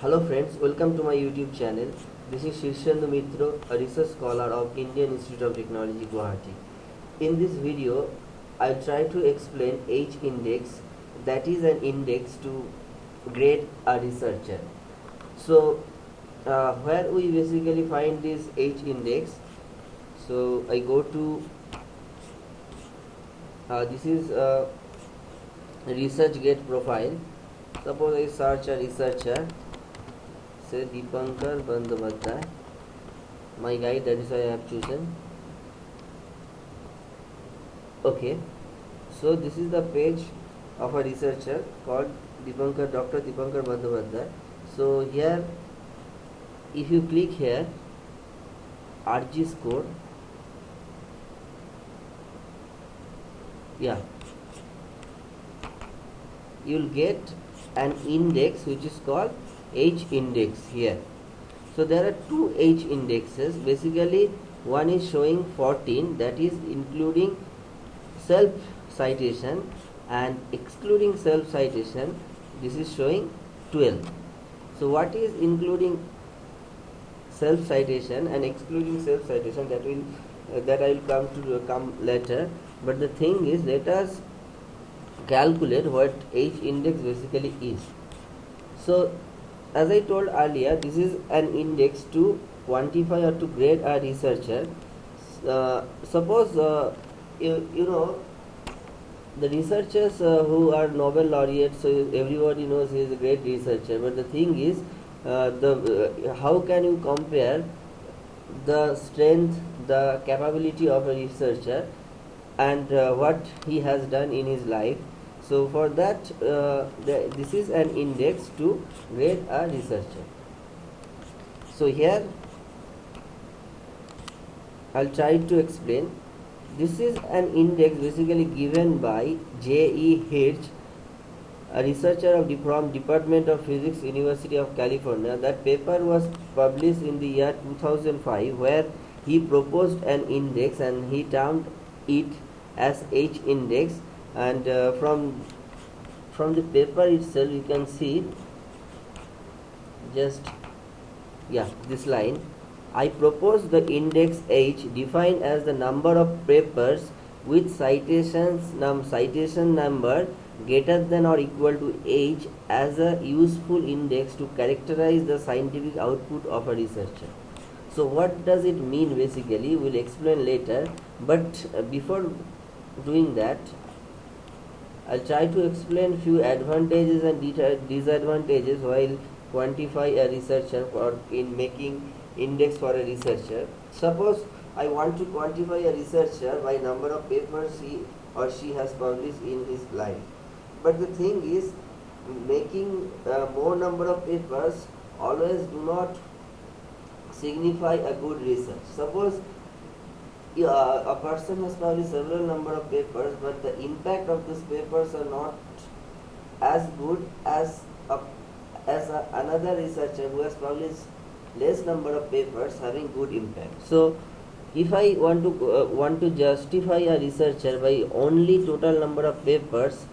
Hello friends, welcome to my YouTube channel. This is Shirshendu Mitro, a research scholar of Indian Institute of Technology, Guwahati. In this video, I'll try to explain H index that is an index to grade a researcher. So, uh, where we basically find this H index, so I go to uh, this is a ResearchGate profile. Suppose I search a researcher say Dipankar Bandyopadhyay my guide that is why I have chosen. Okay. So this is the page of a researcher called Dipankar Dr. Dipankar Bandyopadhyay so here if you click here RG score. Yeah. You'll get an index which is called H index here. So there are two H indexes. Basically, one is showing 14 that is including self citation and excluding self citation this is showing 12. So what is including self citation and excluding self citation that will uh, that I will come to uh, come later. But the thing is let us calculate what H index basically is. So as I told earlier, this is an index to quantify or to grade a researcher. Uh, suppose uh, you, you know the researchers uh, who are Nobel laureates, so everybody knows he is a great researcher. But the thing is, uh, the uh, how can you compare the strength, the capability of a researcher, and uh, what he has done in his life? So for that, uh, the, this is an index to grade a researcher. So here, I'll try to explain. This is an index basically given by J.E. A researcher of the, from Department of Physics, University of California. That paper was published in the year 2005 where he proposed an index and he termed it as H index and uh, from from the paper itself you can see just yeah this line. I propose the index H defined as the number of papers with citations num citation number greater than or equal to H as a useful index to characterize the scientific output of a researcher. So what does it mean basically? We'll explain later. But uh, before doing that I'll try to explain few advantages and disadvantages while quantify a researcher or in making index for a researcher. Suppose I want to quantify a researcher by number of papers he or she has published in his life. But the thing is making uh, more number of papers always do not signify a good research. Suppose a person has published several number of papers but the impact of these papers are not as good as a, as a, another researcher who has published less number of papers having good impact. So if i want to uh, want to justify a researcher by only total number of papers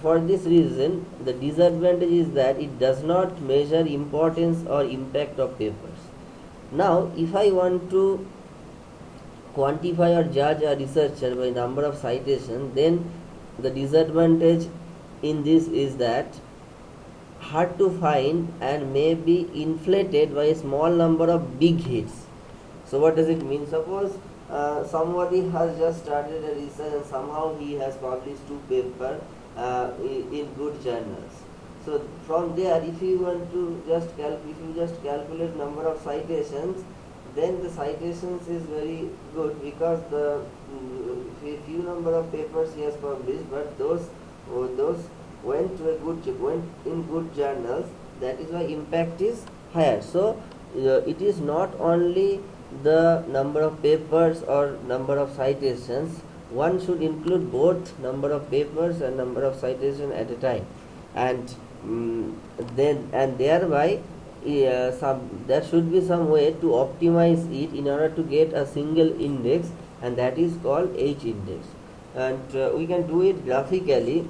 for this reason the disadvantage is that it does not measure importance or impact of papers. Now if i want to quantify or judge a researcher by number of citations, then the disadvantage in this is that hard to find and may be inflated by a small number of big hits. So what does it mean? Suppose uh, somebody has just started a research and somehow he has published two papers uh, in good journals. So from there, if you want to just if you just calculate number of citations, then the citations is very good because the mm, few number of papers he has published but those oh, those went to a good went in good journals. That is why impact is higher. So uh, it is not only the number of papers or number of citations. One should include both number of papers and number of citations at a time. And um, then and thereby uh, some there should be some way to optimize it in order to get a single index and that is called H index. And uh, we can do it graphically.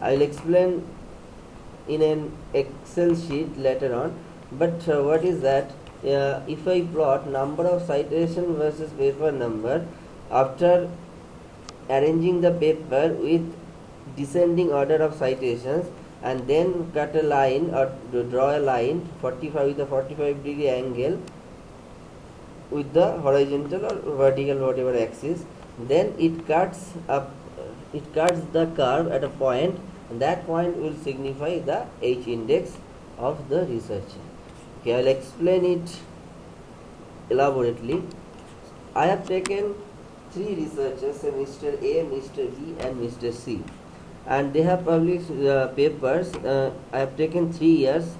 I will explain in an excel sheet later on. But uh, what is that? Uh, if i plot number of citation versus paper number after arranging the paper with descending order of citations and then cut a line or draw a line 45 with a 45 degree angle with the horizontal or vertical whatever axis. Then it cuts up it cuts the curve at a point and that point will signify the h index of the researcher okay i'll explain it elaborately. I have taken three researchers mr a mr b and mr c and they have published uh, papers uh, i have taken three years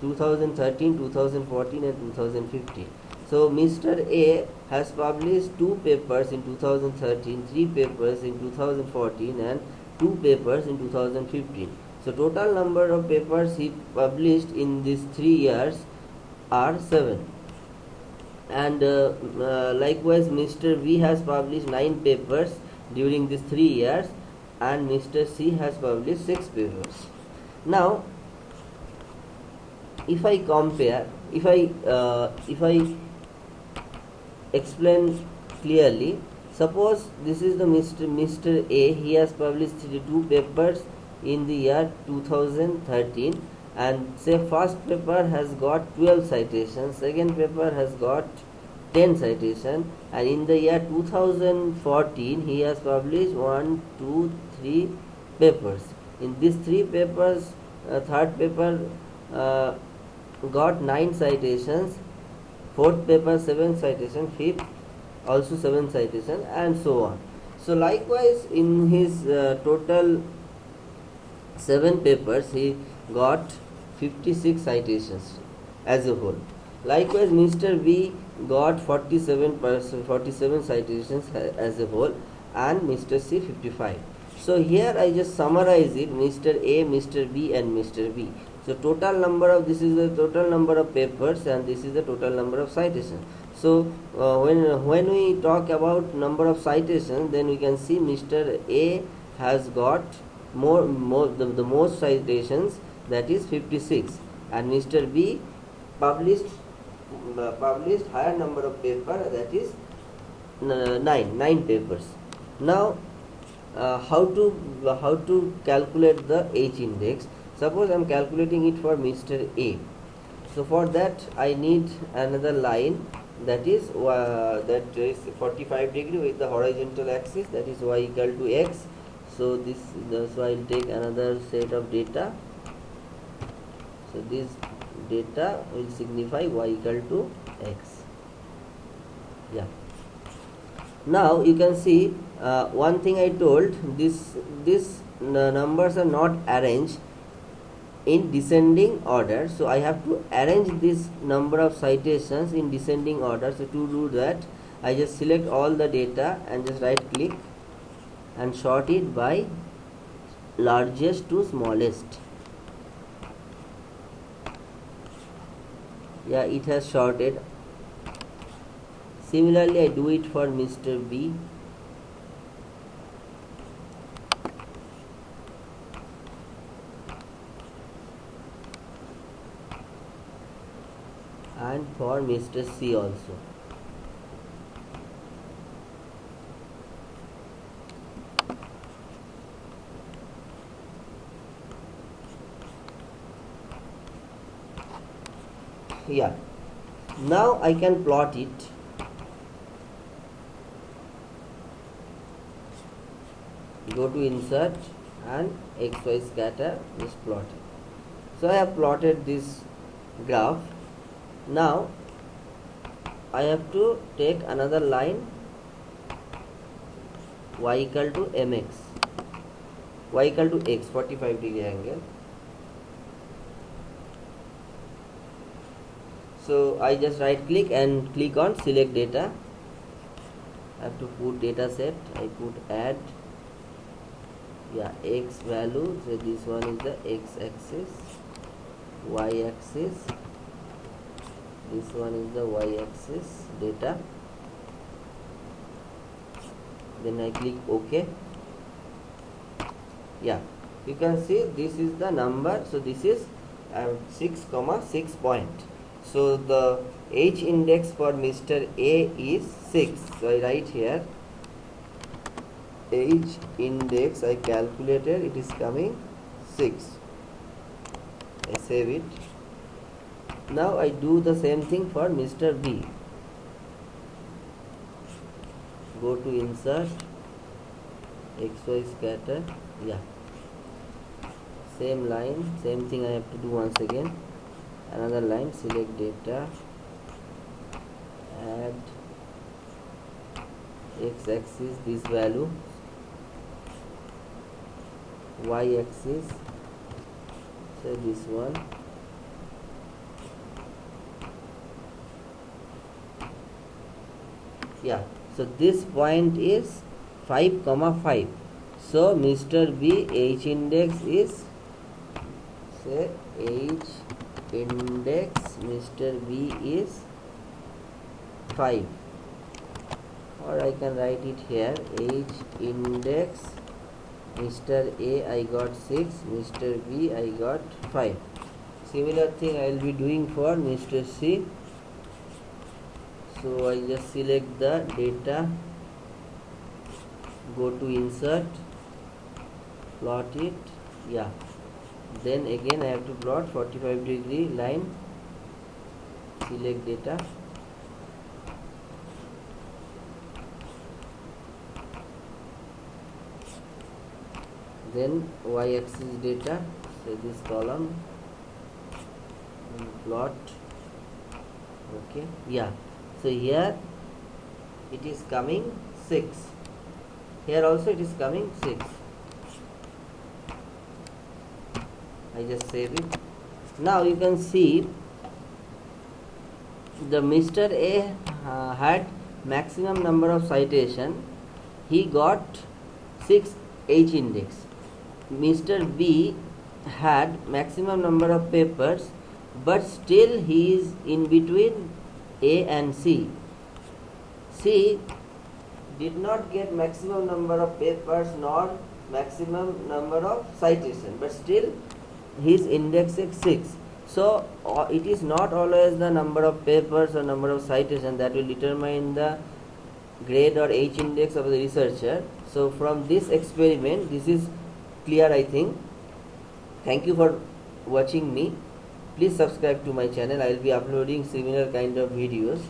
2013 2014 and 2015 so Mr. A has published two papers in 2013, three papers in 2014 and two papers in 2015. So total number of papers he published in these three years are seven. And uh, uh, likewise Mr. B has published nine papers during these three years and Mr. C has published six papers. Now if I compare, if I uh, if I explain clearly suppose this is the mr mr a he has published two papers in the year 2013 and say first paper has got 12 citations second paper has got 10 citation and in the year 2014 he has published one two three papers. In these three papers uh, third paper uh, got 9 citations fourth paper 7 citation fifth also 7 citation and so on. So likewise in his uh, total 7 papers he got 56 citations as a whole. Likewise mr b got 47 47 citations as a whole and mr c 55 so here i just summarize it mr a mr b and mr b. So total number of this is the total number of papers and this is the total number of citations so uh, when when we talk about number of citations then we can see mr a has got more more the, the most citations that is 56 and mr b published uh, published higher number of paper that is uh, 9 9 papers. Now uh, how to how to calculate the h index? Suppose I'm calculating it for Mr. A. So for that I need another line that is uh, that is 45 degree with the horizontal axis that is y equal to x. So this so I'll take another set of data. So this data will signify y equal to x. Yeah now you can see uh, one thing I told this this numbers are not arranged in descending order. So I have to arrange this number of citations in descending order. So to do that I just select all the data and just right click and sort it by largest to smallest. Yeah it has sorted similarly I do it for Mr. B and for Mr. C also. Yeah. Now I can plot it. To insert and XY scatter is plotted. So I have plotted this graph. Now I have to take another line y equal to mx y equal to x 45 degree angle. So I just right click and click on select data. I have to put data set. I put add yeah x value so this one is the x axis y axis this one is the y-axis data. Then I click OK. Yeah you can see this is the number so this is um, 6 comma 6 point. So the h index for mr a is 6 so i write here h index i calculated it is coming 6 i save it. Now i do the same thing for mr b. Go to insert xy scatter yeah. Same line same thing I have to do once again. Another line select data add x-axis this value y-axis. Say this one. Yeah so this point is 5 comma 5 so mr b h index is say h index mr b is 5 or I can write it here h index mr a I got 6 mr b I got 5 similar thing I will be doing for mr c. So I just select the data. Go to insert. Plot it. Yeah. Then again I have to plot 45 degree line. Select data then y-axis data. So this column plot. Okay yeah. So here it is coming 6 here also it is coming 6 I just save it. Now you can see the Mr. A uh, had maximum number of citation. He got 6 H index Mr. B had maximum number of papers but still he is in between A and C C did not get maximum number of papers nor maximum number of citation but still his index is 6 so uh, it is not always the number of papers or number of citation that will determine the grade or h index of the researcher so from this experiment this is clear i think. Thank you for watching me. Please subscribe to my channel. I will be uploading similar kind of videos